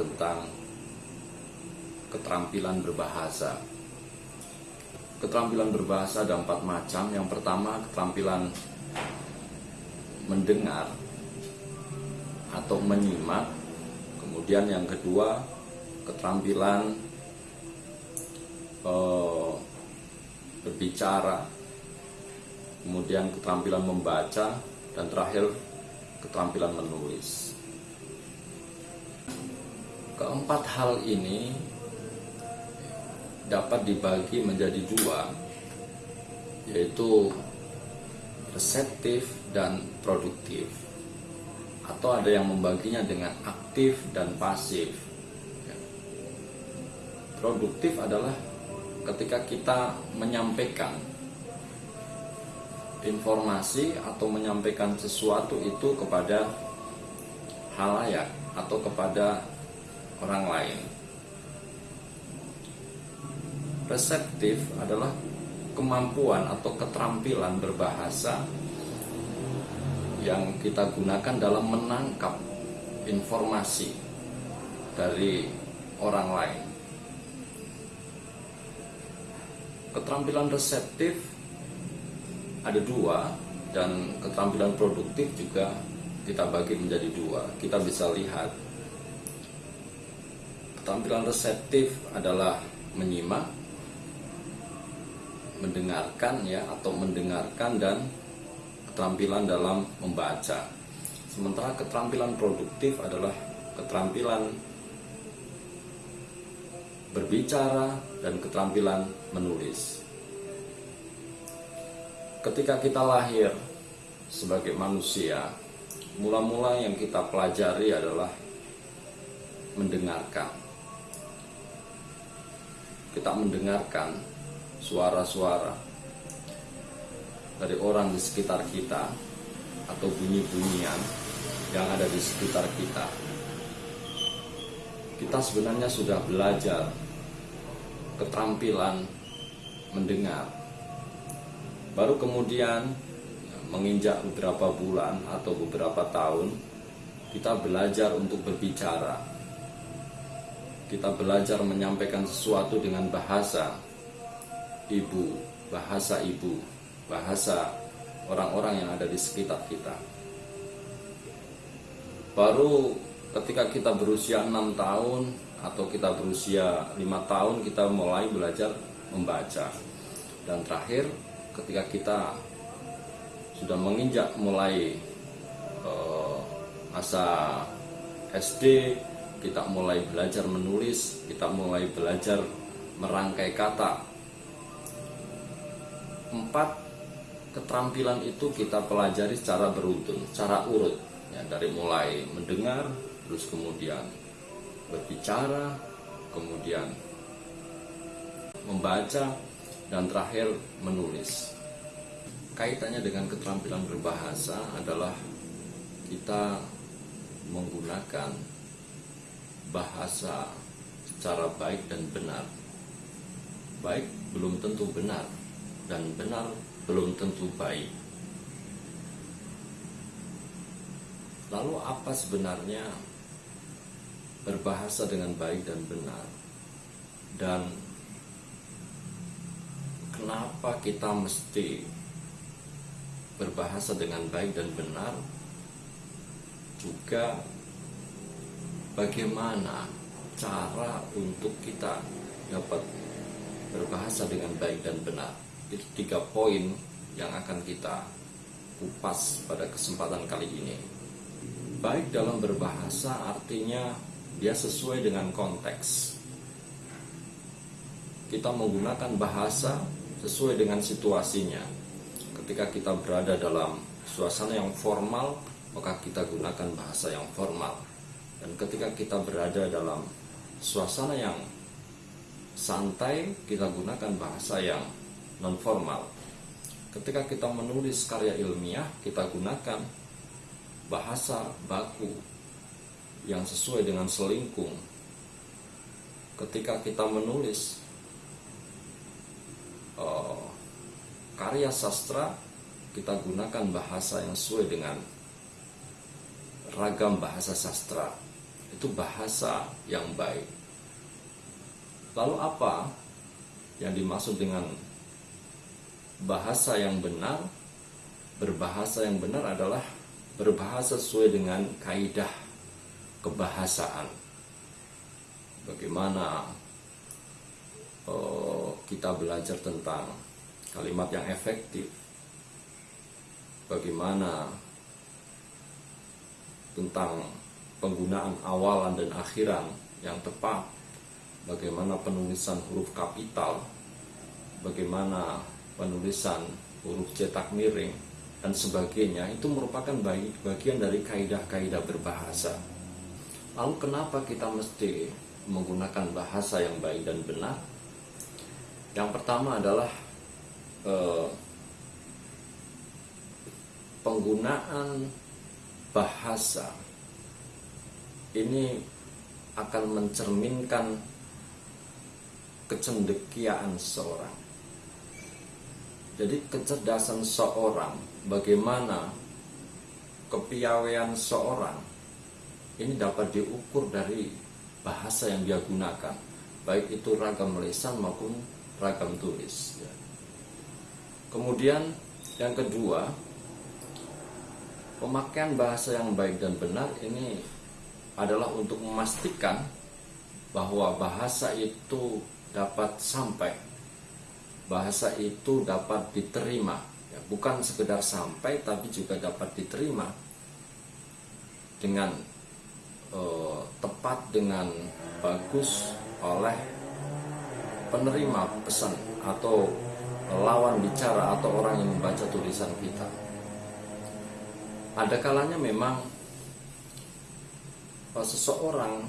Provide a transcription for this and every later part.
tentang keterampilan berbahasa. Keterampilan berbahasa ada empat macam. Yang pertama keterampilan mendengar atau menyimak. Kemudian yang kedua keterampilan uh, berbicara. Kemudian keterampilan membaca dan terakhir keterampilan menulis. Keempat hal ini dapat dibagi menjadi dua, yaitu reseptif dan produktif. Atau ada yang membaginya dengan aktif dan pasif. Produktif adalah ketika kita menyampaikan informasi atau menyampaikan sesuatu itu kepada halayak atau kepada orang lain. Reseptif adalah kemampuan atau keterampilan berbahasa yang kita gunakan dalam menangkap informasi dari orang lain. Keterampilan reseptif ada dua dan keterampilan produktif juga kita bagi menjadi dua. Kita bisa lihat Keterampilan reseptif adalah menyimak, mendengarkan ya atau mendengarkan dan keterampilan dalam membaca. Sementara keterampilan produktif adalah keterampilan berbicara dan keterampilan menulis. Ketika kita lahir sebagai manusia, mula-mula yang kita pelajari adalah mendengarkan kita mendengarkan suara-suara dari orang di sekitar kita atau bunyi-bunyian yang ada di sekitar kita. Kita sebenarnya sudah belajar keterampilan mendengar. Baru kemudian menginjak beberapa bulan atau beberapa tahun kita belajar untuk berbicara kita belajar menyampaikan sesuatu dengan bahasa ibu, bahasa ibu, bahasa orang-orang yang ada di sekitar kita. Baru ketika kita berusia enam tahun atau kita berusia lima tahun kita mulai belajar membaca. Dan terakhir ketika kita sudah menginjak mulai uh, masa SD kita mulai belajar menulis, kita mulai belajar merangkai kata. Empat keterampilan itu kita pelajari secara beruntun, secara urut, ya, dari mulai mendengar, terus kemudian berbicara, kemudian membaca, dan terakhir menulis. Kaitannya dengan keterampilan berbahasa adalah kita menggunakan bahasa secara baik dan benar. Baik belum tentu benar dan benar belum tentu baik. Lalu apa sebenarnya berbahasa dengan baik dan benar? Dan kenapa kita mesti berbahasa dengan baik dan benar? Juga bagaimana cara untuk kita dapat berbahasa dengan baik dan benar. Itu tiga poin yang akan kita kupas pada kesempatan kali ini. Baik dalam berbahasa artinya dia sesuai dengan konteks. Kita menggunakan bahasa sesuai dengan situasinya. Ketika kita berada dalam suasana yang formal, maka kita gunakan bahasa yang formal dan ketika kita berada dalam suasana yang santai, kita gunakan bahasa yang non formal. Ketika kita menulis karya ilmiah, kita gunakan bahasa baku yang sesuai dengan selingkung. Ketika kita menulis uh, karya sastra, kita gunakan bahasa yang sesuai dengan ragam bahasa sastra itu bahasa yang baik. Lalu apa yang dimaksud dengan bahasa yang benar? Berbahasa yang benar adalah berbahasa sesuai dengan kaidah kebahasaan. Bagaimana uh, kita belajar tentang kalimat yang efektif, bagaimana tentang penggunaan awalan dan akhiran yang tepat, bagaimana penulisan huruf kapital, bagaimana penulisan huruf cetak miring, dan sebagainya, itu merupakan bagian dari kaidah-kaidah berbahasa. Lalu kenapa kita mesti menggunakan bahasa yang baik dan benar? Yang pertama adalah eh, penggunaan bahasa ini akan mencerminkan kecendekiaan seorang. Jadi kecerdasan seorang, bagaimana kepiawaian seorang ini dapat diukur dari bahasa yang dia gunakan, baik itu ragam lisan maupun ragam tulis. Ya. Kemudian yang kedua, pemakaian bahasa yang baik dan benar ini adalah untuk memastikan bahwa bahasa itu dapat sampai bahasa itu dapat diterima. Ya, bukan sekedar sampai tapi juga dapat diterima dengan eh, tepat dengan bagus oleh penerima pesan atau lawan bicara atau orang yang membaca tulisan kita. Ada kalanya memang seseorang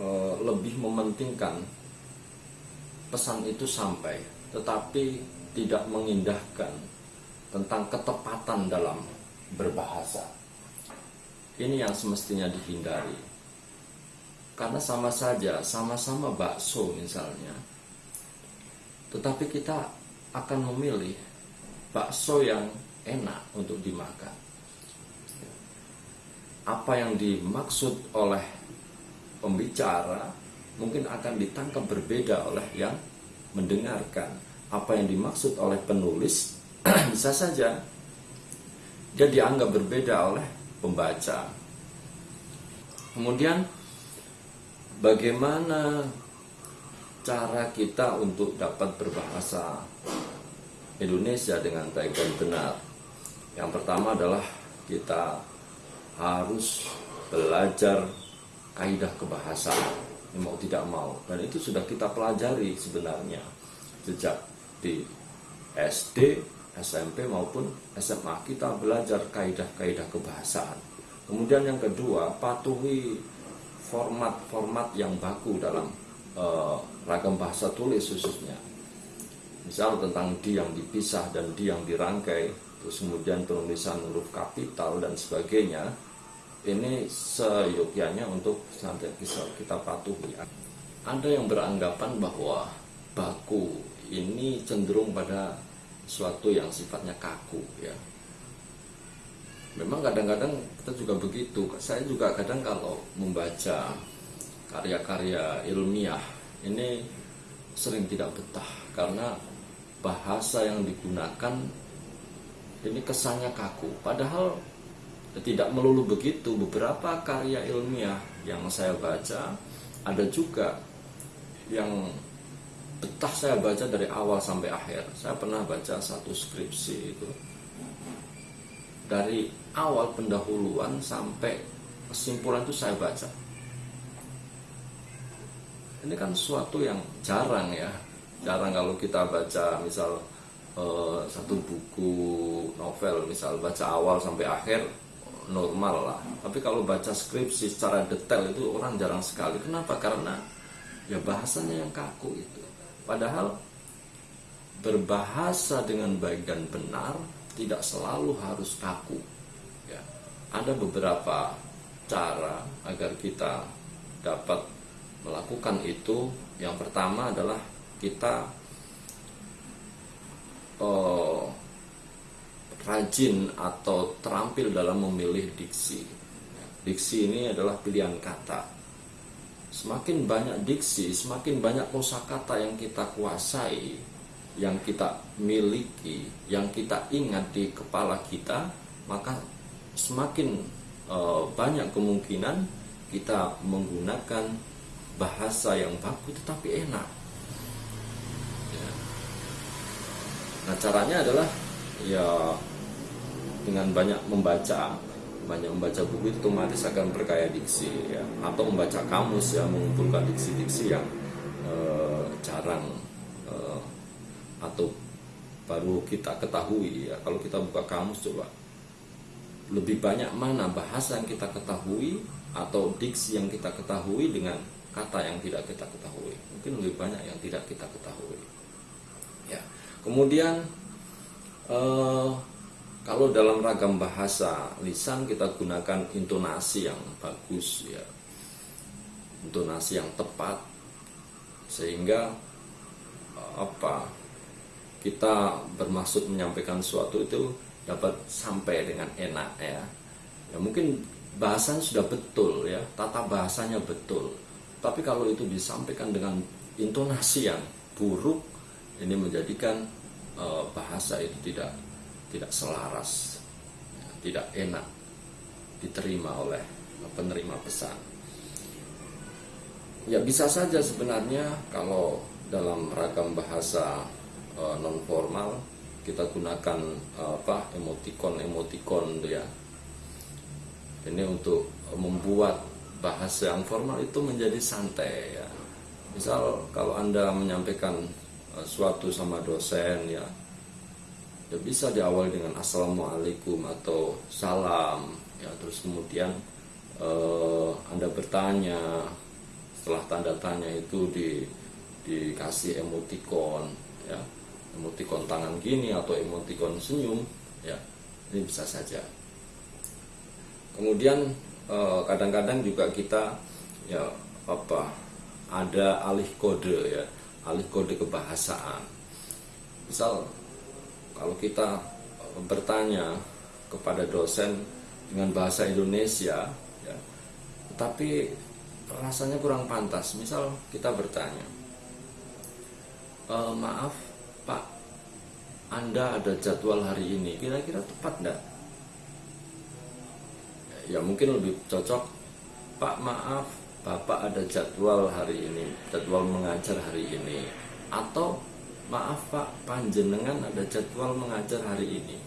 uh, lebih mementingkan pesan itu sampai, tetapi tidak mengindahkan tentang ketepatan dalam berbahasa. Ini yang semestinya dihindari. Karena sama saja, sama-sama bakso misalnya. Tetapi kita akan memilih bakso yang enak untuk dimakan apa yang dimaksud oleh pembicara mungkin akan ditangkap berbeda oleh yang mendengarkan. Apa yang dimaksud oleh penulis bisa saja dia dianggap berbeda oleh pembaca. Kemudian bagaimana cara kita untuk dapat berbahasa Indonesia dengan baik dan benar? Yang pertama adalah kita harus belajar kaidah kebahasaan mau tidak mau dan itu sudah kita pelajari sebenarnya sejak di SD, SMP maupun SMA kita belajar kaidah-kaidah kebahasaan. Kemudian yang kedua, patuhi format-format yang baku dalam uh, ragam bahasa tulis khususnya. Misal tentang di yang dipisah dan di yang dirangkai, terus kemudian penulisan huruf kapital dan sebagainya ini seyogyanya untuk nanti bisa kita patuhi. Ada yang beranggapan bahwa baku ini cenderung pada suatu yang sifatnya kaku ya. Memang kadang-kadang kita juga begitu. Saya juga kadang kalau membaca karya-karya ilmiah ini sering tidak betah karena bahasa yang digunakan ini kesannya kaku. Padahal tidak melulu begitu beberapa karya ilmiah yang saya baca ada juga yang betah saya baca dari awal sampai akhir. Saya pernah baca satu skripsi itu. Dari awal pendahuluan sampai kesimpulan itu saya baca. Ini kan suatu yang jarang ya. Jarang kalau kita baca misal uh, satu buku novel misal baca awal sampai akhir normal lah. Tapi kalau baca skripsi secara detail itu orang jarang sekali. Kenapa? Karena ya bahasanya yang kaku itu. Padahal berbahasa dengan baik dan benar tidak selalu harus kaku. Ya. Ada beberapa cara agar kita dapat melakukan itu. Yang pertama adalah kita oh, rajin atau terampil dalam memilih diksi. Diksi ini adalah pilihan kata. semakin banyak diksi, semakin banyak kosakata yang kita kuasai, yang kita miliki, yang kita ingat di kepala kita, maka semakin uh, banyak kemungkinan kita menggunakan bahasa yang baku tetapi enak. Ya. Nah caranya adalah ya dengan banyak membaca banyak membaca buku itu otomatis akan berkaya diksi ya. Atau membaca kamus ya mengumpulkan diksi-diksi yang eh, jarang eh, atau baru kita ketahui ya. Kalau kita buka kamus coba. Lebih banyak mana bahasa yang kita ketahui atau diksi yang kita ketahui dengan kata yang tidak kita ketahui. Mungkin lebih banyak yang tidak kita ketahui ya. Kemudian eh, kalau dalam ragam bahasa lisan kita gunakan intonasi yang bagus ya. Intonasi yang tepat sehingga apa kita bermaksud menyampaikan sesuatu itu dapat sampai dengan enak ya. Ya mungkin bahasanya sudah betul ya, tata bahasanya betul. Tapi kalau itu disampaikan dengan intonasi yang buruk, ini menjadikan uh, bahasa itu tidak tidak selaras, tidak enak diterima oleh penerima pesan. Ya bisa saja sebenarnya kalau dalam ragam bahasa e, non formal kita gunakan e, apa emoticon emoticon ya. Ini untuk membuat bahasa yang formal itu menjadi santai ya. Misal kalau Anda menyampaikan suatu sama dosen ya. Ya bisa diawali dengan assalamualaikum atau salam ya. Terus kemudian eh, anda bertanya setelah tanda tanya itu di dikasih emoticon ya. Emoticon tangan gini atau emoticon senyum ya. Ini bisa saja. Kemudian eh, kadang-kadang juga kita ya apa ada alih kode ya alih kode kebahasaan. Misal kalau kita bertanya kepada dosen dengan bahasa Indonesia ya, tetapi rasanya kurang pantas. Misal kita bertanya e, maaf Pak Anda ada jadwal hari ini kira-kira tepat enggak ya mungkin lebih cocok Pak maaf Bapak ada jadwal hari ini jadwal mengajar hari ini. Atau maaf pak panjenengan ada jadwal mengajar hari ini?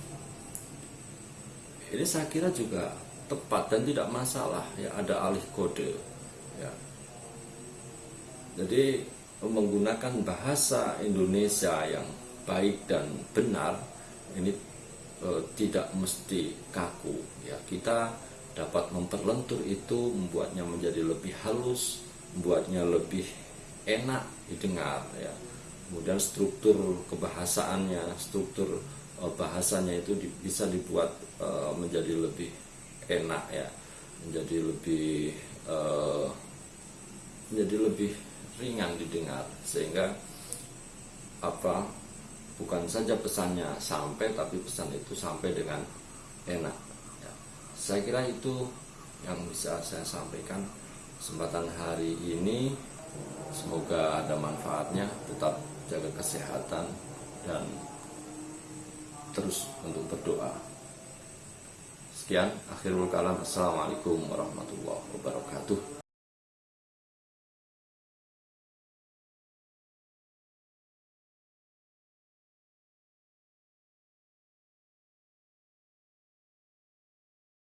Ini saya kira juga tepat dan tidak masalah ya ada alih kode ya. Jadi menggunakan bahasa Indonesia yang baik dan benar ini e, tidak mesti kaku ya. Kita dapat memperlentur itu membuatnya menjadi lebih halus membuatnya lebih enak didengar ya. Kemudian struktur kebahasaannya struktur uh, bahasanya itu di, bisa dibuat uh, menjadi lebih enak ya. Menjadi lebih uh, menjadi lebih ringan didengar. Sehingga apa bukan saja pesannya sampai tapi pesan itu sampai dengan enak. Saya kira itu yang bisa saya sampaikan kesempatan hari ini semoga ada manfaatnya tetap jaga kesehatan dan terus untuk berdoa. Sekian, akhirul kalam. Assalamualaikum warahmatullahi wabarakatuh.